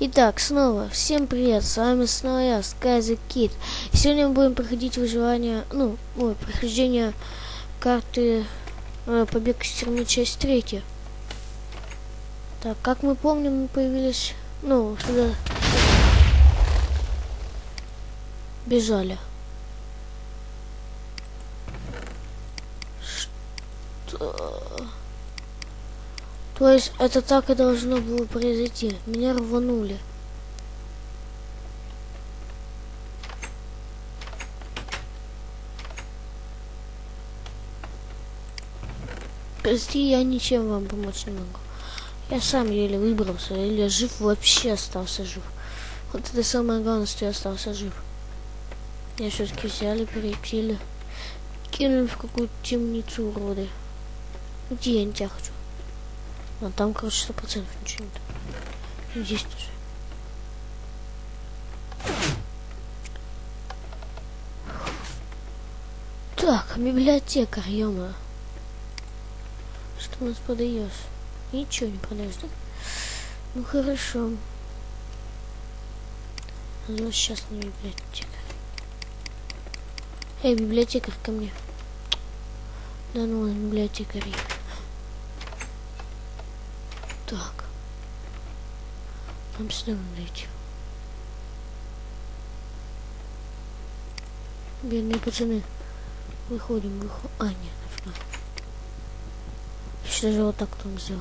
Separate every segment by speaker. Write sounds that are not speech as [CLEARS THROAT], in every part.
Speaker 1: Итак, снова, всем привет, с вами снова я, Sky Kid. Сегодня мы будем проходить выживание, ну, ой, прохождение карты э, Побег из тюрьмы, часть третья. Так, как мы помним, мы появились, ну, сюда бежали. Что? То есть это так и должно было произойти. Меня рванули. Прости, я ничем вам помочь не могу. Я сам еле выбрался, или жив вообще остался жив. Вот это самое главное, что я остался жив. Я все-таки взяли, перепили, кинули в какую-то темницу уроды. Где я не тебя хочу? А там, короче, сто процентов ничего нет. И здесь тоже. Так, библиотекарь, ё Что у нас подаешь? Ничего не продаешь, да? Ну хорошо. Ну сейчас не библиотекарь. Эй, библиотекарь ко мне. Да ну, библиотекарь. Так. Нам сюда идти. Бедные пацаны. Выходим, выходим. А, нет, нафига. Еще даже вот так там сделал.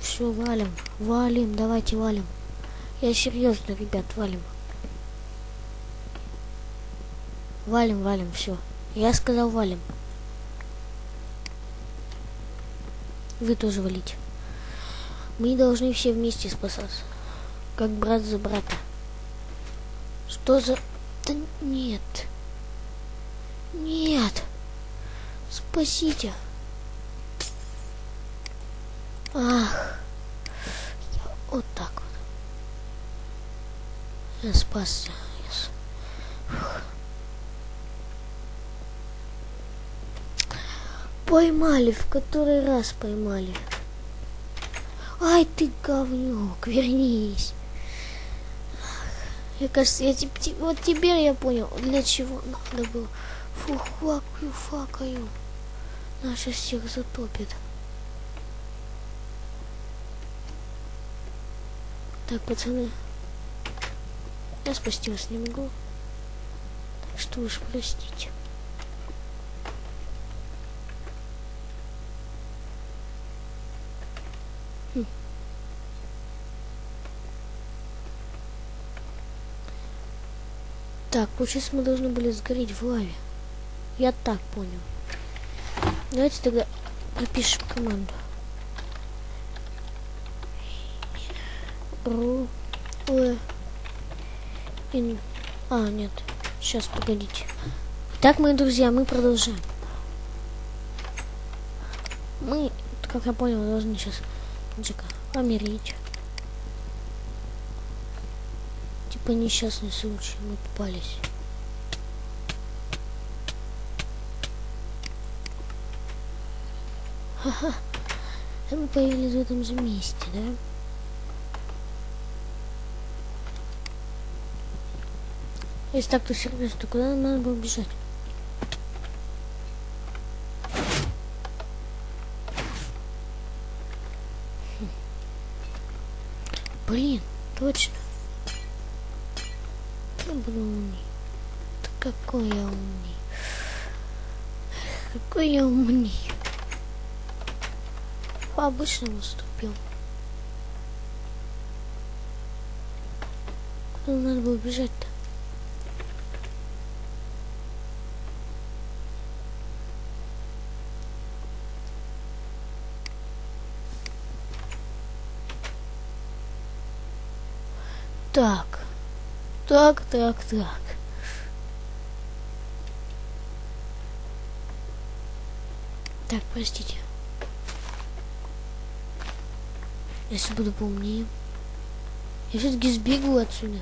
Speaker 1: Все, валим. Валим, давайте валим. Я серьезно, ребят, валим. Валим, валим, все. Я сказал валим. Вы тоже валите. Мы должны все вместе спасаться. Как брат за брата. Что за... Да нет. Нет. Спасите. Ах. Я вот так вот. Я спасся. Поймали, в который раз поймали. Ай ты говнюк, вернись. Я кажется, я теп, теп, вот теперь я понял, для чего надо было. Фу, факаю, факаю. Наша всех затопит. Так, пацаны. Я спасти вас не могу. Так что уж простите. Так, получается мы должны были сгореть в лаве. Я так понял. Давайте тогда пропишем команду. Ру... Ин... А, нет. Сейчас, погодите. Так, мои друзья, мы продолжаем. Мы, как я понял, должны сейчас Джека помирить. Типа несчастный случай, мы попались. Ха-ха. Мы появились в этом же месте, да? Если так, то серьезно, то куда нам надо было бежать? Буду умный. Да какой я умный. Какой я умный. По обычному ступил. Куда надо было бежать-то? Так. Так, так, так. Так, простите. Если буду поумнее. Я все-таки сбегу отсюда.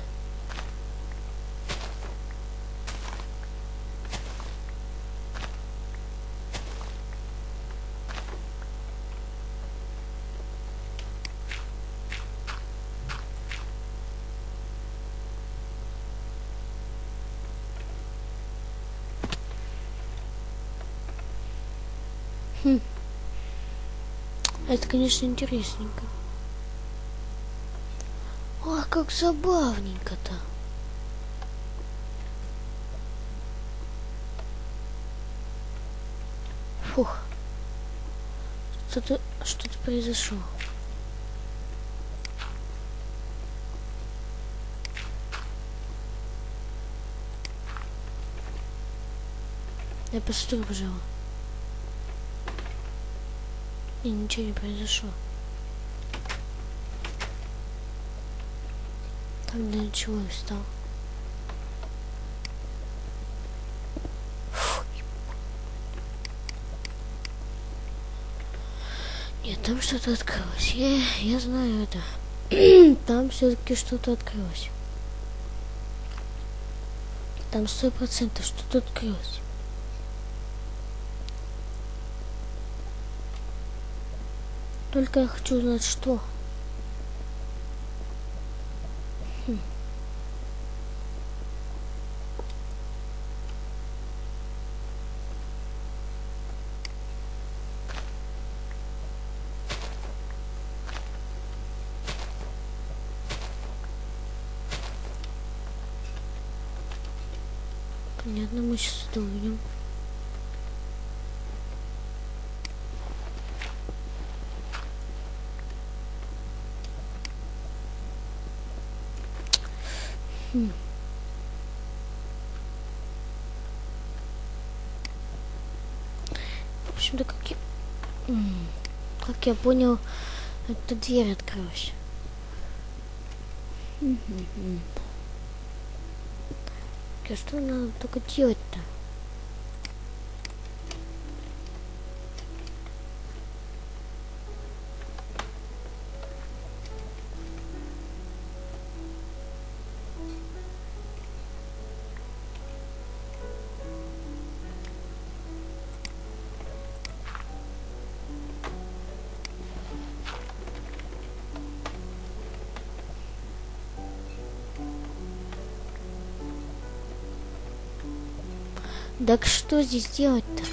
Speaker 1: Хм. Это, конечно, интересненько. Ах, как забавненько-то. Фух. Что-то что-то произошло. Я постой, пожалуй. И ничего не произошло. Там для чего я встал? Нет, там что-то открылось. Я, я знаю это. [CLEARS THROAT] там все-таки что-то открылось. Там сто процентов что-то открылось. Только я хочу знать, что. Хм. Понятно, мы сейчас это увидим. Хм. В общем-то, как я... Как я понял, эта дверь открылась. А что надо только делать-то? Так что здесь делать-то?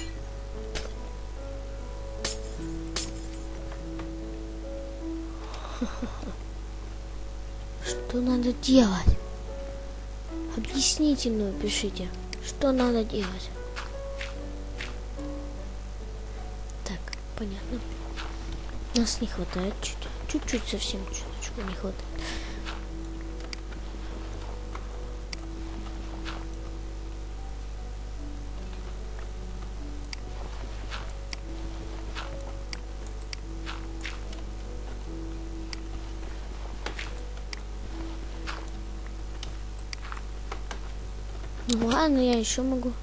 Speaker 1: Что надо делать? Объясните мне, пишите, что надо делать. Так, понятно. Нас не хватает чуть. Чуть-чуть совсем чуточку не хватает. Ладно, я еще могу.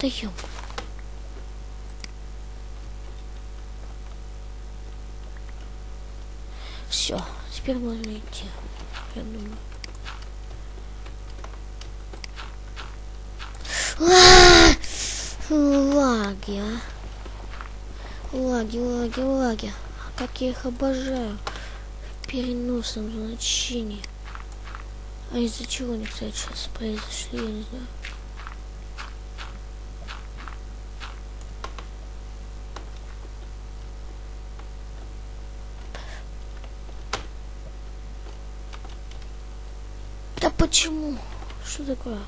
Speaker 1: Да ё. Все, теперь можно идти. Я думаю. А! Лаги, а. Лаги, лаги, лаги. Как я их обожаю. В переносном значении. А из-за чего они, кстати, сейчас произошли, я не знаю. Да почему? Что такое?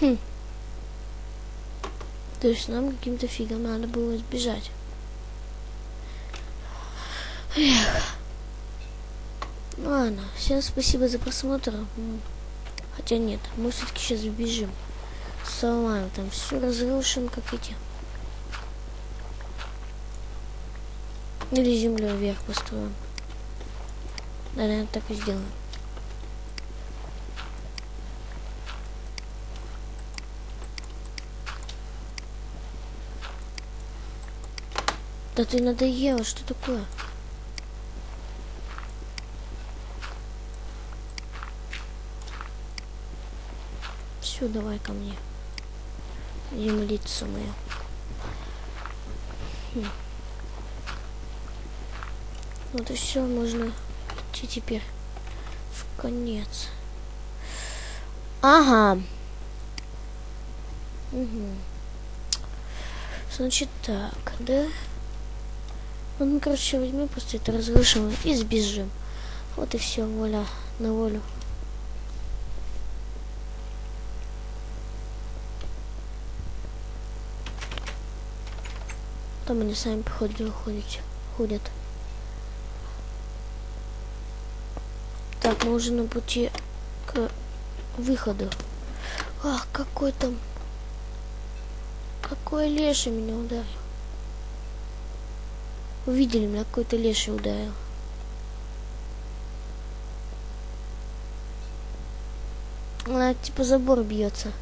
Speaker 1: Хм. То есть нам каким-то фигом надо было сбежать. Эх. Ладно, всем спасибо за просмотр. Хотя нет, мы все-таки сейчас сбежим. Сломаем там все разрушим, как эти. Или землю вверх построим. Наверное, так и сделаем. Да ты надоела, что такое? Все, давай ко мне. Землица моя. Хм. Вот и все, можно идти теперь в конец. Ага. Угу. Значит так, да? Вот мы, короче, возьмем просто это разрушим и сбежим. Вот и все, воля на волю. Там они сами, походу, ходят. ходят. Так, мы уже на пути к выходу. Ах, какой там... Какой леший меня ударил. Увидели меня, какой-то леший ударил. Она типа забор бьется.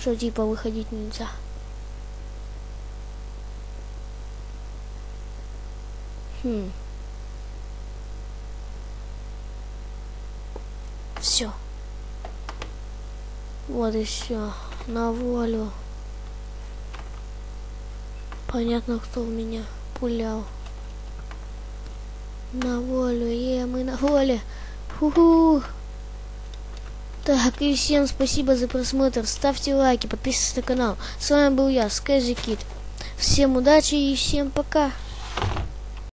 Speaker 1: Что типа выходить нельзя. Хм. Все. Вот и все. На волю. Понятно, кто в меня пулял. На волю, е, мы на воле. Ху-ху. Так, и всем спасибо за просмотр. Ставьте лайки, подписывайтесь на канал. С вами был я, Скайзи Кит. Всем удачи и всем пока.